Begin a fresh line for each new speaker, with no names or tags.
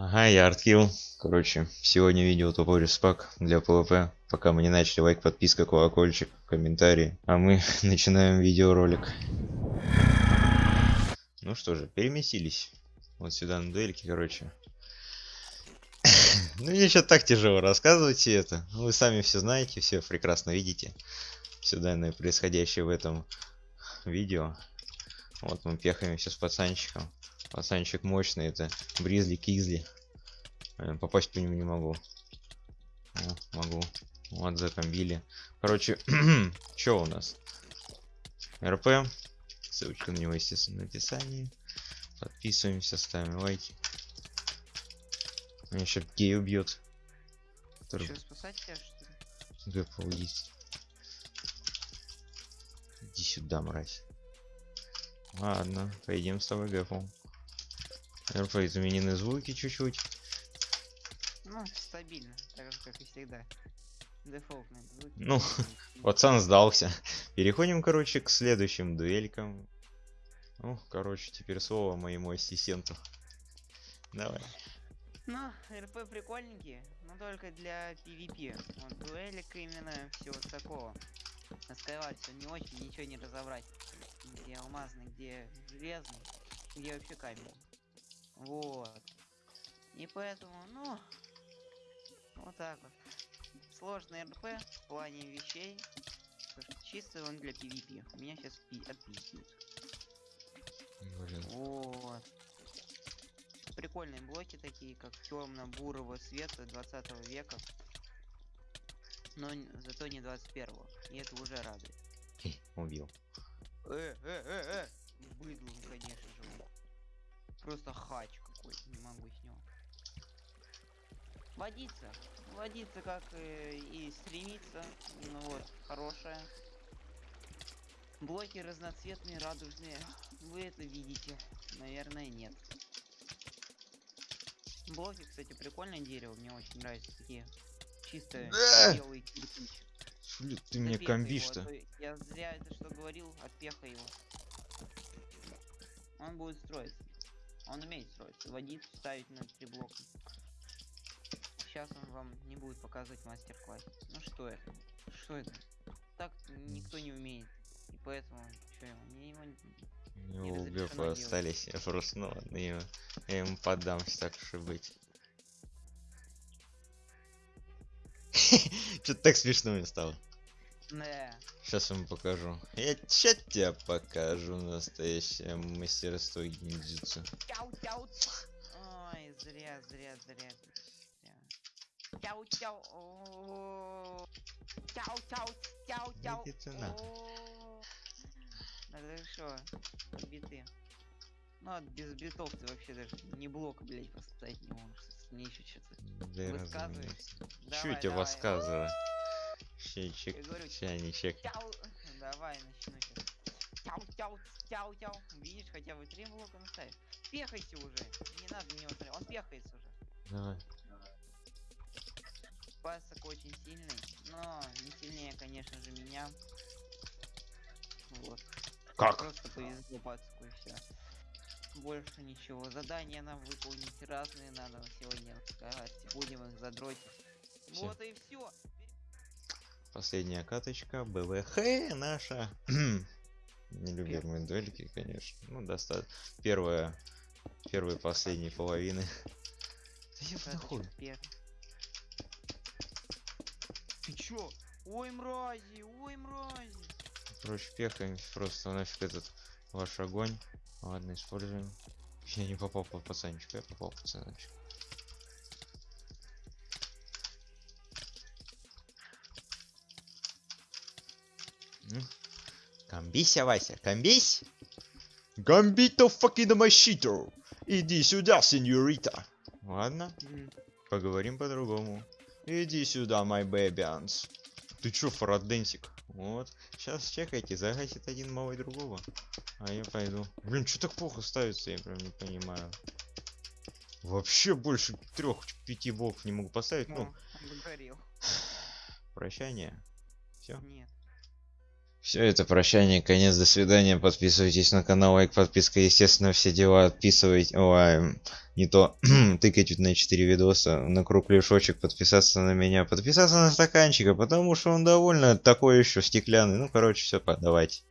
Ага, я Арткил. Короче, сегодня видео тупой респак для ПВП. Пока мы не начали, лайк, подписка, колокольчик, комментарии. А мы начинаем видеоролик. Ну что же, переместились. Вот сюда на дуэльке, короче. Ну мне что так тяжело рассказывать все это. Ну, Вы сами все знаете, все прекрасно видите. Все данное происходящее в этом видео. Вот мы пехаемся с пацанчиком. Пацанчик мощный, это Бризли Кизли. Э, Попасть по нему не могу. О, могу. Вот забомбили. Короче, что у нас? РП. Ссылочка на него, естественно, в описании. Подписываемся, ставим лайки. Меня еще гей убьет. Который
Что, спасать тебя, что ли?
Гэппл есть. Иди сюда, мразь. Ладно, пойдем с тобой Гэппл. РП изменены звуки чуть-чуть.
Ну, стабильно, так же, как и всегда. Дефолтные звуки.
Ну. Пацан сдался. Переходим, короче, к следующим дуэлькам. Ну, короче, теперь слово моему ассистенту. Давай.
Ну, РП прикольненькие, но только для PvP. Вот дуэлик именно, всего такого. Все не очень, ничего не разобрать. Где алмазный, где железный, где вообще камень. Вот. И поэтому, ну, вот так вот. Сложный РП в плане вещей. Чисто он для PvP. Меня сейчас отпиздят.
Блин.
Вот. Прикольные блоки такие, как темно-бурого цвета 20 века. Но зато не 21 И это уже радует.
Убил.
Э, э, э, э! Он. Просто хач какой-то, не могу с него. Водиться. Водиться как э, и стремиться. Ну вот, хорошая. Блоки разноцветные, радужные. Вы это видите? Наверное, нет. Блоки, кстати, прикольное дерево. Мне очень нравятся такие чистые
Да!
белые кирпич.
Блин, ты меня комбишь-то.
а Я зря это что говорил, отпехай его. Он будет строиться. Он умеет строиться. Водить, ставить на три блока. Сейчас он вам не будет показывать мастер-класс. Ну что это? Что это? Так никто не умеет. И поэтому, что ему, мне его...
У него
разрешено
Гэппа
делать.
остались. Я просто, ну ладно, я, я ему поддамся, так уж и быть. Что-то так смешно мне стало.
Не.
Сейчас вам покажу. Я ща тебе покажу настоящее мастерство гиндзюцу.
Ой, зря, зря, зря. зря. Тяу, тяу. о. Тяу, тяу, тяу, тяу.
Иди ты нахуй.
о. Да ты шо, биты. Ну, а без битов ты вообще даже не блок, блять, поставить не можешь. Мне еще что-то
Да
высказываешь.
разумеется. Чё
Давай,
я тебе
давай. начну сейчас. Тяу, тяу, тяу, тяу. Видишь, хотя бы три блока наставишь. Пехайся уже. Не надо на него смотреть. Он пехается уже.
Давай.
Пасок очень сильный, но не сильнее, конечно же, меня. Вот.
Как?
Просто повезло пацку и все. Больше ничего. Задания нам выполнить разные надо на сегодня. Будем их задротить.
Всё.
Вот и все.
Последняя каточка, БВХ наша. Нелюбимые дуэльки, конечно. Ну, достаточно. Первая, первой и последней половины. Да я нахуй.
Ты чё? Ой, мрази, ой, мрази.
Короче, пехаем просто нафиг этот ваш огонь. Ладно, используем. Я не попал по пацанчику, я попал по пацанчику. Комбися, Вася, комбись! Гамбито факида мащито! Иди сюда, сеньорита! Ладно, поговорим по-другому. Иди сюда, мой бэбианс. Ты чё, фараденсик? Вот. Сейчас чекайте, загасит один малый другого. А я пойду. Блин, что так плохо ставится, я прям не понимаю. Вообще больше трех-пяти блоков не могу поставить. Ну,
догорел.
прощание. Все.
Нет.
Все это прощание, конец, до свидания. Подписывайтесь на канал, лайк, подписка, естественно, все дела. Отписывайте. Ой, не то тыкать на 4 видоса, на кругляшочек, подписаться на меня, подписаться на стаканчика, потому что он довольно такой еще стеклянный. Ну, короче, все, давайте.